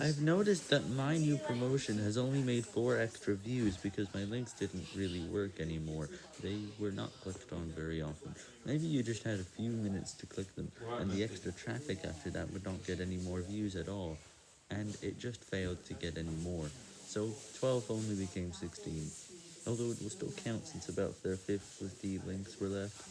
I've noticed that my new promotion has only made 4 extra views because my links didn't really work anymore, they were not clicked on very often. Maybe you just had a few minutes to click them, and the extra traffic after that would not get any more views at all, and it just failed to get any more, so 12 only became 16, although it will still count since about their 50 links were left.